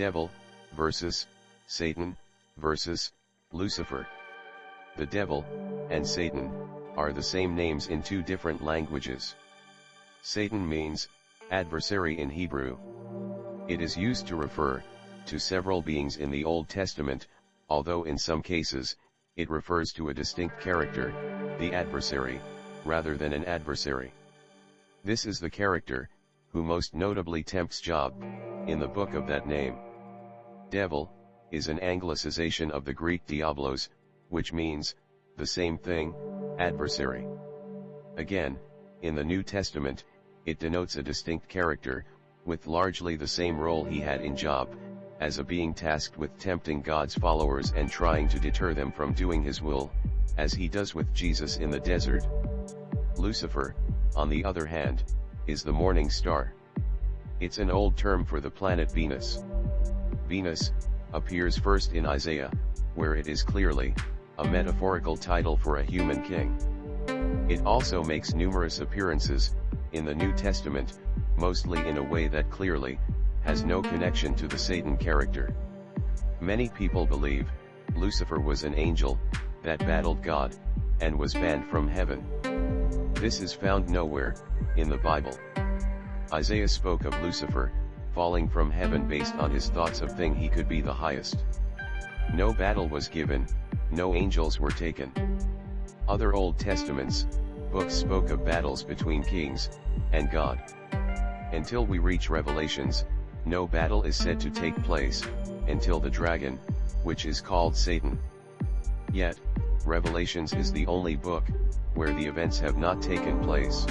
Devil, versus, Satan, versus, Lucifer. The devil, and Satan, are the same names in two different languages. Satan means, adversary in Hebrew. It is used to refer, to several beings in the Old Testament, although in some cases, it refers to a distinct character, the adversary, rather than an adversary. This is the character, who most notably tempts Job, in the book of that name. Devil, is an anglicization of the Greek diabolos, which means, the same thing, adversary. Again, in the New Testament, it denotes a distinct character, with largely the same role he had in Job, as a being tasked with tempting God's followers and trying to deter them from doing his will, as he does with Jesus in the desert. Lucifer, on the other hand, is the morning star. It's an old term for the planet Venus. Venus, appears first in Isaiah, where it is clearly, a metaphorical title for a human king. It also makes numerous appearances, in the New Testament, mostly in a way that clearly, has no connection to the Satan character. Many people believe, Lucifer was an angel, that battled God, and was banned from heaven. This is found nowhere, in the Bible. Isaiah spoke of Lucifer, falling from heaven based on his thoughts of thing he could be the highest. No battle was given, no angels were taken. Other Old Testaments, books spoke of battles between kings, and God. Until we reach Revelations, no battle is said to take place, until the dragon, which is called Satan. Yet, Revelations is the only book, where the events have not taken place.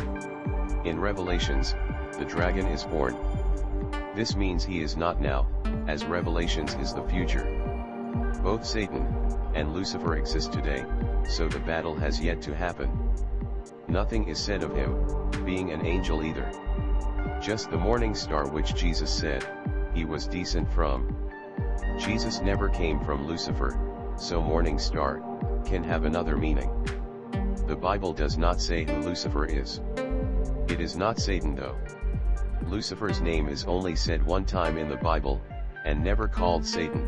In Revelations, the dragon is born. This means he is not now, as Revelations is the future. Both Satan, and Lucifer exist today, so the battle has yet to happen. Nothing is said of him, being an angel either. Just the morning star which Jesus said, he was decent from. Jesus never came from Lucifer, so morning star, can have another meaning. The Bible does not say who Lucifer is. It is not Satan though. Lucifer's name is only said one time in the Bible, and never called Satan.